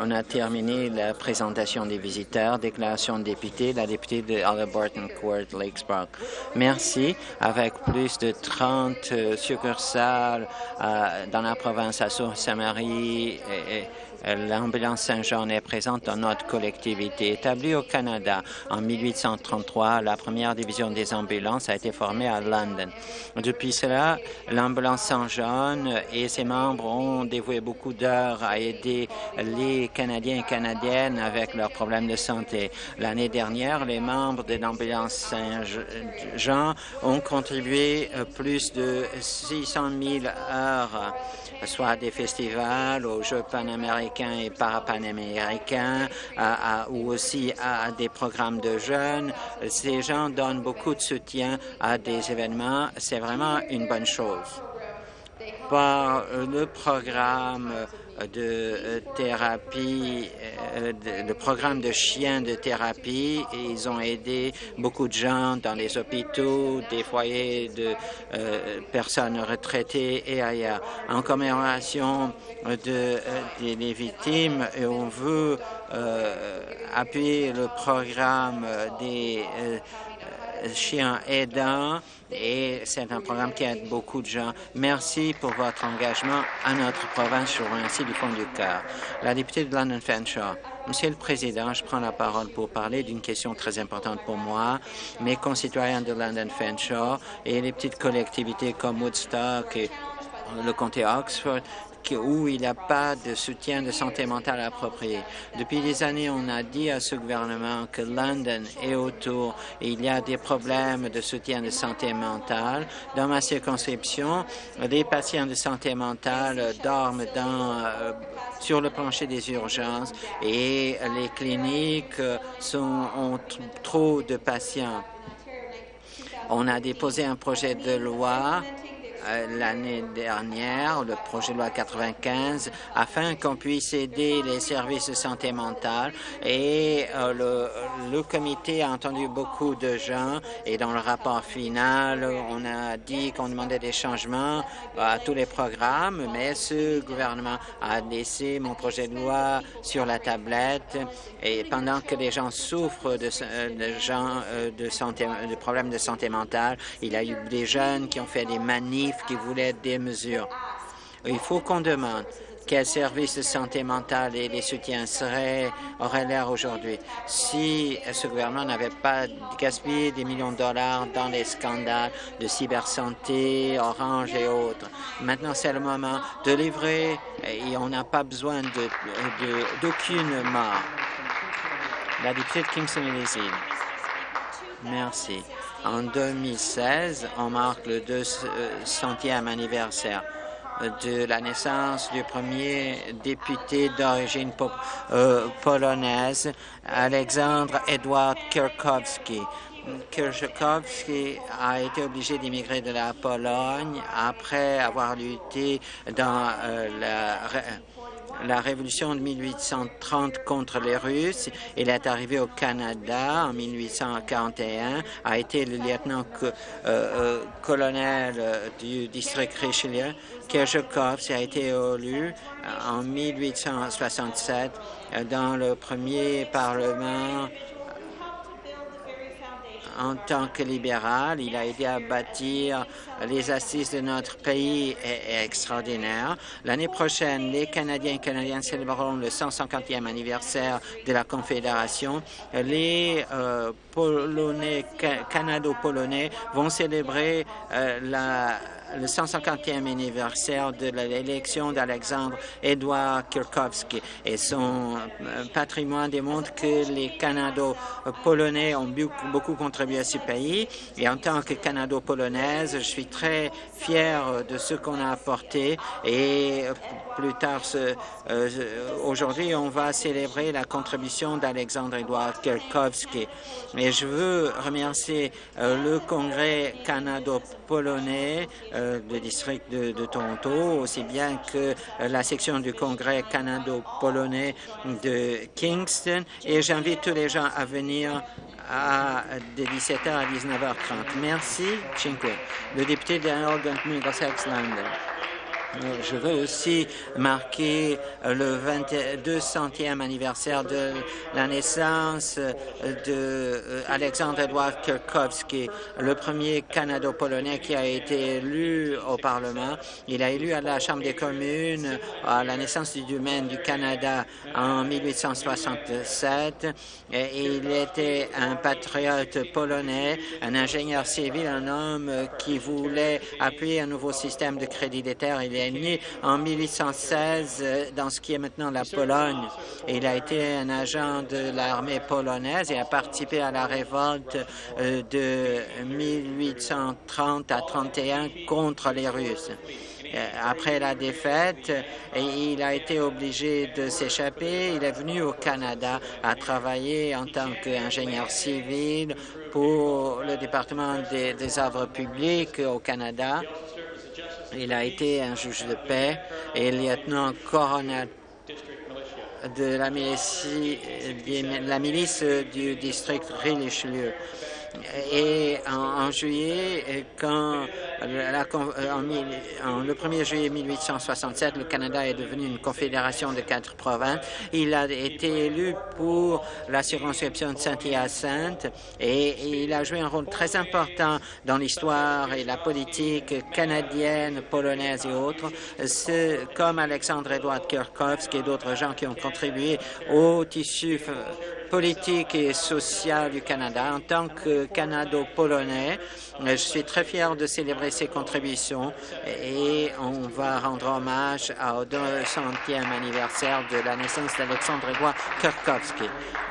On a terminé la présentation des visiteurs. Déclaration de député, la députée de Halliburton Court, Lakesbrook. Merci. Avec plus de 30 euh, succursales euh, dans la province à Sault-Saint-Marie et L'ambulance Saint-Jean est présente dans notre collectivité. Établie au Canada en 1833, la première division des ambulances a été formée à London. Depuis cela, l'ambulance Saint-Jean et ses membres ont dévoué beaucoup d'heures à aider les Canadiens et Canadiennes avec leurs problèmes de santé. L'année dernière, les membres de l'ambulance Saint-Jean ont contribué plus de 600 000 heures soit à des festivals, aux Jeux panaméricains et parapanaméricains, ou aussi à des programmes de jeunes. Ces gens donnent beaucoup de soutien à des événements. C'est vraiment une bonne chose. Par le programme de euh, thérapie, euh, le programme de chiens de thérapie. ils ont aidé beaucoup de gens dans les hôpitaux, des foyers de euh, personnes retraitées et ailleurs. En commémoration de, des victimes, et on veut appuyer le programme des chiens aidants et c'est un programme qui aide beaucoup de gens. Merci pour votre engagement à notre province. Je vous remercie du fond du cœur. La députée de London Fanshawe. Monsieur le Président, je prends la parole pour parler d'une question très importante pour moi. Mes concitoyens de London Fanshawe et les petites collectivités comme Woodstock et le comté Oxford où il n'y a pas de soutien de santé mentale approprié. Depuis des années, on a dit à ce gouvernement que London est autour et il y a des problèmes de soutien de santé mentale. Dans ma circonscription, les patients de santé mentale dorment euh, sur le plancher des urgences et les cliniques sont, ont trop de patients. On a déposé un projet de loi euh, l'année dernière, le projet de loi 95, afin qu'on puisse aider les services de santé mentale. Et euh, le, le, comité a entendu beaucoup de gens. Et dans le rapport final, on a dit qu'on demandait des changements à tous les programmes, mais ce gouvernement a laissé mon projet de loi sur la tablette. Et pendant que les gens souffrent de, gens euh, de santé, de problèmes de santé mentale, il y a eu des jeunes qui ont fait des qui voulaient des mesures. Il faut qu'on demande quels services de santé mentale et les soutiens seraient, auraient l'air aujourd'hui si ce gouvernement n'avait pas gaspillé des millions de dollars dans les scandales de cybersanté, Orange et autres. Maintenant, c'est le moment de livrer et on n'a pas besoin d'aucune mort. La députée de Kingston et les îles. Merci. En 2016, on marque le 200e anniversaire de la naissance du premier député d'origine euh, polonaise, Alexandre Edward Kirkowski. Kirkowski a été obligé d'immigrer de la Pologne après avoir lutté dans euh, la la révolution de 1830 contre les Russes. Il est arrivé au Canada en 1841, a été le lieutenant-colonel euh, euh, du district Richelieu. Kershakov a été élu en 1867 dans le premier parlement en tant que libéral. Il a aidé à bâtir les assises de notre pays est, extraordinaire. L'année prochaine, les Canadiens et Canadiennes célébreront le 150e anniversaire de la Confédération. Les euh, Polonais, Canado-Polonais vont célébrer euh, la le 150e anniversaire de l'élection d'Alexandre Edouard Kirkowski et son euh, patrimoine démontre que les Canado-Polonais ont beaucoup contribué à ce pays. Et en tant que Canado-Polonaise, je suis très fier de ce qu'on a apporté. Et plus tard, euh, aujourd'hui, on va célébrer la contribution d'Alexandre Edouard Kirkowski. Et je veux remercier euh, le Congrès canado-polonais euh, du district de, Toronto, aussi bien que euh, la section du Congrès canado-polonais de Kingston. Et j'invite tous les gens à venir à, de 17h à 19h30. Merci, Cinque. Le député de Middlesex London. Je veux aussi marquer le 200e anniversaire de la naissance d'Alexandre Edouard Kirkowski, le premier Canado-polonais qui a été élu au Parlement. Il a élu à la Chambre des communes à la naissance du domaine du Canada en 1867. Et il était un patriote polonais, un ingénieur civil, un homme qui voulait appuyer un nouveau système de crédit des terres. Est né en 1816 dans ce qui est maintenant la Pologne. Il a été un agent de l'armée polonaise et a participé à la révolte euh, de 1830 à 31 contre les Russes. Euh, après la défaite, il a été obligé de s'échapper. Il est venu au Canada à travailler en tant qu'ingénieur civil pour le département des, des œuvres publiques au Canada. Il a été un juge de paix et lieutenant-colonel de la milice, la milice du district Richelieu. Et en, juillet, quand la, en, le 1er juillet 1867, le Canada est devenu une confédération de quatre provinces. Il a été élu pour la circonscription de Saint-Hyacinthe et, il a joué un rôle très important dans l'histoire et la politique canadienne, polonaise et autres, comme Alexandre Edward Kirkovski et d'autres gens qui ont contribué au tissu politique et social du Canada. En tant que Canado-polonais, je suis très fier de célébrer ses contributions et on va rendre hommage au 200e anniversaire de la naissance d'Alexandre Grégoire Kirkovski,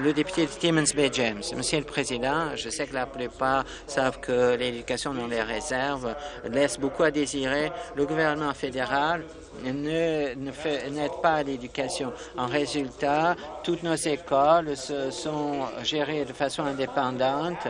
le député de Timmins Bay James. Monsieur le Président, je sais que la plupart savent que l'éducation dans les réserves laisse beaucoup à désirer. Le gouvernement fédéral n'aide pas à l'éducation. En résultat, toutes nos écoles se sont gérées de façon indépendante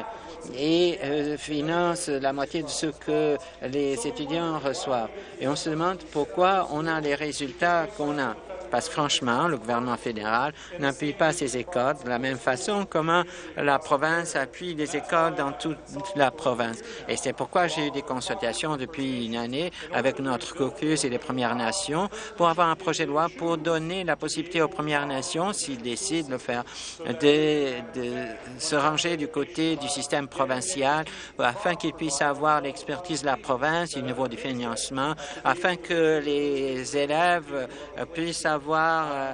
et euh, financent la moitié de ce que les étudiants reçoivent. Et on se demande pourquoi on a les résultats qu'on a parce que franchement, le gouvernement fédéral n'appuie pas ces écoles de la même façon comment la province appuie les écoles dans toute la province. Et c'est pourquoi j'ai eu des consultations depuis une année avec notre caucus et les Premières Nations pour avoir un projet de loi pour donner la possibilité aux Premières Nations, s'ils décident de le faire, de, de se ranger du côté du système provincial afin qu'ils puissent avoir l'expertise de la province, au niveau du financement, afin que les élèves puissent avoir avoir euh,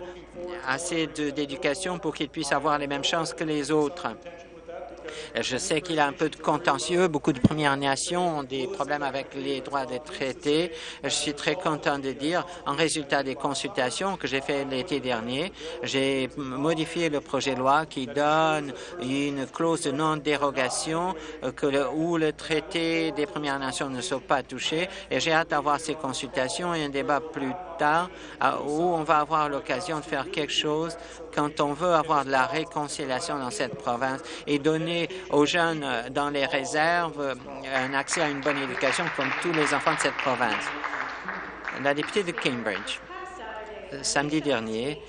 assez d'éducation pour qu'ils puissent avoir les mêmes chances que les autres. Je sais qu'il y a un peu de contentieux. Beaucoup de Premières Nations ont des problèmes avec les droits des traités. Je suis très content de dire, en résultat des consultations que j'ai fait l'été dernier, j'ai modifié le projet de loi qui donne une clause de non-dérogation euh, où le traité des Premières Nations ne soit pas touché. Et j'ai hâte d'avoir ces consultations et un débat plus tard où on va avoir l'occasion de faire quelque chose quand on veut avoir de la réconciliation dans cette province et donner aux jeunes euh, dans les réserves euh, un accès à une bonne éducation comme tous les enfants de cette province. La députée de Cambridge, euh, samedi dernier,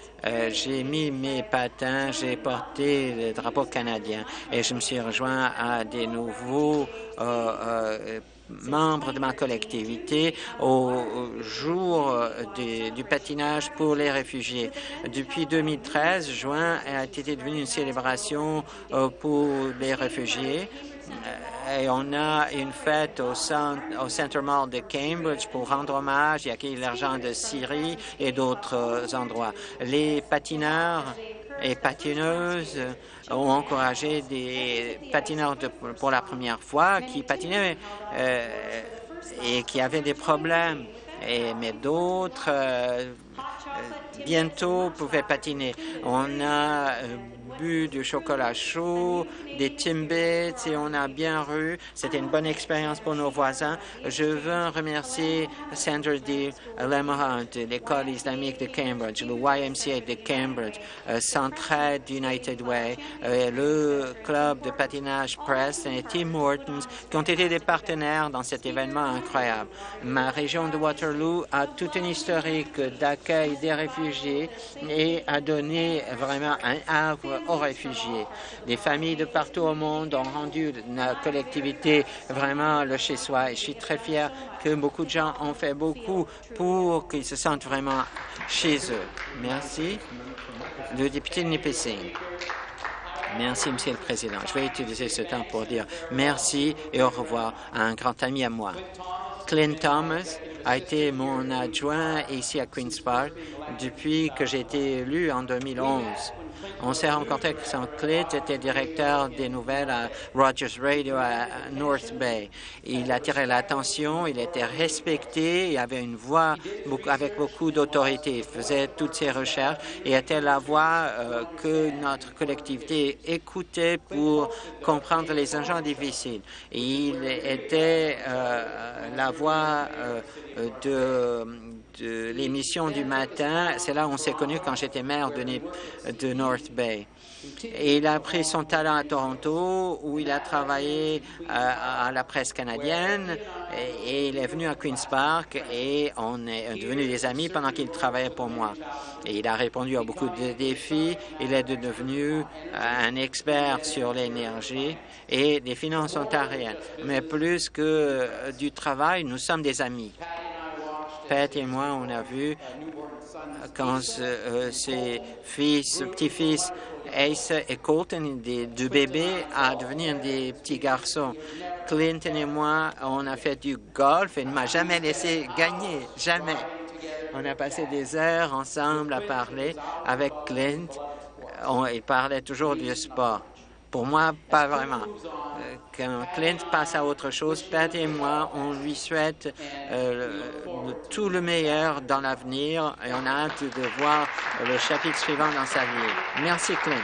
j'ai mis mes patins, j'ai porté le drapeau canadien et je me suis rejoint à des nouveaux membre de ma collectivité au jour du patinage pour les réfugiés. Depuis 2013, juin a été devenu une célébration euh, pour les réfugiés et on a une fête au, centre, au Center Mall de Cambridge pour rendre hommage et accueillir l'argent de Syrie et d'autres endroits. Les patineurs et patineuses ont encouragé des patineurs pour la première fois qui patinaient euh, et qui avaient des problèmes. Et, mais d'autres euh, bientôt pouvaient patiner. On a euh, du chocolat chaud, des Timbits et on a bien ru. C'était une bonne expérience pour nos voisins. Je veux remercier Sandra D. Lemahant, l'école islamique de Cambridge, le YMCA de Cambridge, euh, Centraide United Way, euh, le club de patinage Press et Tim Hortons qui ont été des partenaires dans cet événement incroyable. Ma région de Waterloo a toute une historique d'accueil des réfugiés et a donné vraiment un havre aux réfugiés. Les familles de partout au monde ont rendu la collectivité vraiment le chez-soi. Je suis très fier que beaucoup de gens ont fait beaucoup pour qu'ils se sentent vraiment chez eux. Merci. Le député de Nipissing. Merci, Monsieur le Président. Je vais utiliser ce temps pour dire merci et au revoir à un grand ami à moi. Clint Thomas a été mon adjoint ici à Queen's Park depuis que j'ai été élu en 2011. On s'est rencontré avec son Clint était directeur des nouvelles à Rogers Radio à North Bay. Il attirait l'attention, il était respecté, il avait une voix avec beaucoup d'autorité. Il faisait toutes ses recherches et était la voix euh, que notre collectivité écoutait pour comprendre les agents difficiles. il était euh, la voix euh, de de l'émission du matin. C'est là où on s'est connu quand j'étais maire de, de North Il a pris son talent à Toronto, où il a travaillé euh, à, la presse canadienne, et, il est venu à Queen's Park, et on est devenus des amis pendant qu'il travaillait pour moi. Et il a répondu à beaucoup de défis. Il est devenu euh, un expert sur l'énergie et les finances ontariennes. Mais plus que euh, du travail, nous sommes des amis. Pat et moi, on a vu quand euh, ses fils, petits-fils, Ace et Colton, des deux bébés, à devenir des petits garçons. Clinton et moi, on a fait du golf et ne m'a jamais laissé gagner, jamais. On a passé des heures ensemble à parler avec Clint. On, il parlait toujours du sport. Pour moi, pas vraiment. Euh, quand Clint passe à autre chose, Pat et moi, on lui souhaite euh, tout le meilleur dans l'avenir et on a hâte de voir le chapitre suivant dans sa vie. Merci, Clint.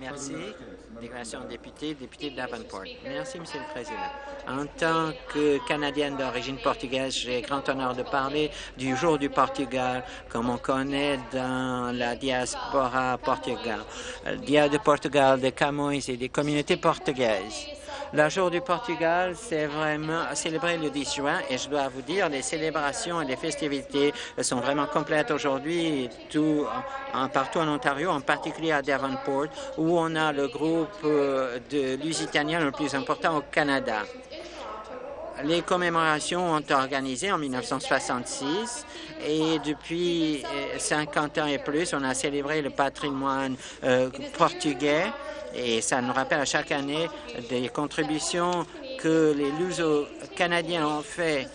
Merci. Merci, Monsieur le Président. En tant que Canadienne d'origine portugaise, j'ai grand honneur de parler du jour du Portugal, comme on connaît dans la diaspora portugaise. Dia de Portugal, des Camões et des communautés portugaises. Le jour du Portugal, c'est vraiment célébré le 10 juin et je dois vous dire, les célébrations et les festivités sont vraiment complètes aujourd'hui, tout partout en Ontario, en particulier à Devonport, où on a le groupe euh, de Lusitaniens le plus important au Canada. Les commémorations ont organisé en 1966 et depuis 50 euh, ans et plus, on a célébré le patrimoine euh, portugais et ça nous rappelle à chaque année des contributions que les Luso-Canadiens ont fait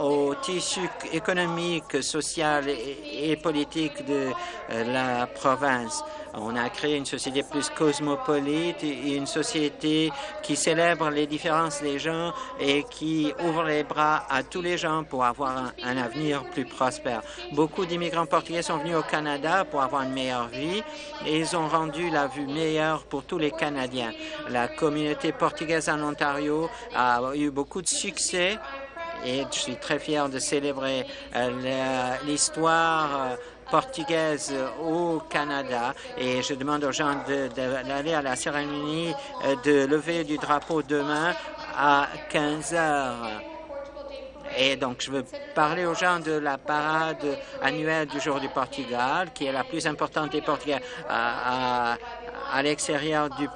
au tissu économique, social et, politique de euh, la province. On a créé une société plus cosmopolite et une société qui célèbre les différences des gens et qui ouvre les bras à tous les gens pour avoir un, avenir plus prospère. Beaucoup d'immigrants portugais sont venus au Canada pour avoir une meilleure vie et ils ont rendu la vue meilleure pour tous les Canadiens. La communauté portugaise en Ontario a eu beaucoup de succès et je suis très fier de célébrer euh, l'histoire euh, portugaise au Canada et je demande aux gens d'aller à la cérémonie euh, de lever du drapeau demain à 15 heures. Et donc, je veux parler aux gens de la parade annuelle du jour du Portugal, qui est la plus importante des Portugais à, l'extérieur du,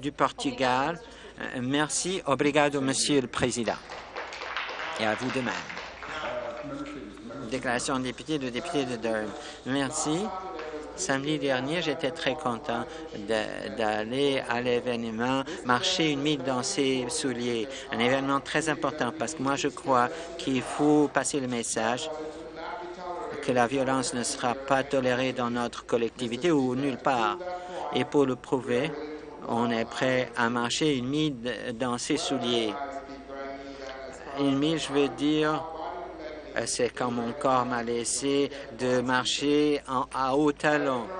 du, Portugal. Merci. Obrigado, Monsieur le Président. Et à vous de même déclaration de député de député de Durham. Merci. Samedi dernier, j'étais très content d'aller à l'événement Marcher une mille dans ses souliers, un événement très important parce que moi, je crois qu'il faut passer le message que la violence ne sera pas tolérée dans notre collectivité ou nulle part. Et pour le prouver, on est prêt à marcher une mille dans ses souliers. Je veux dire, euh, c'est quand mon corps m'a laissé de marcher à haut talon.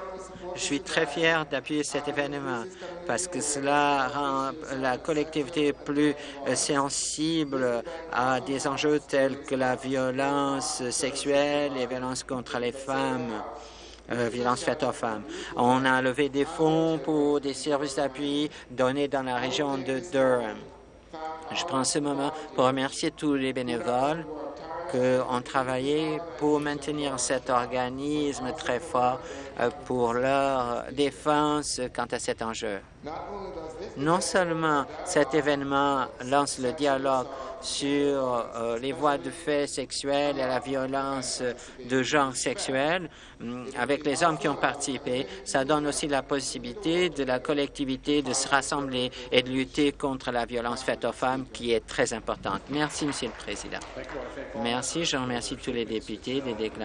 Je suis très fier d'appuyer cet événement parce que cela rend la collectivité plus euh, sensible à des enjeux tels que la violence sexuelle et violence contre les femmes. euh, violences faites aux femmes. On a levé des fonds pour des services d'appui donnés dans la région de Durham. Je prends ce moment pour remercier tous les bénévoles qui ont travaillé pour maintenir cet organisme très fort euh, pour leur défense quant à cet enjeu. Non seulement cet événement lance le dialogue sur euh, les voies de fait sexuels et la violence de genre sexuel hum, avec les hommes qui ont participé. Ça donne aussi la possibilité de la collectivité de se rassembler et de lutter contre la violence faite aux femmes qui est très importante. Merci, Monsieur le Président. Merci. Je remercie tous les députés des déclarations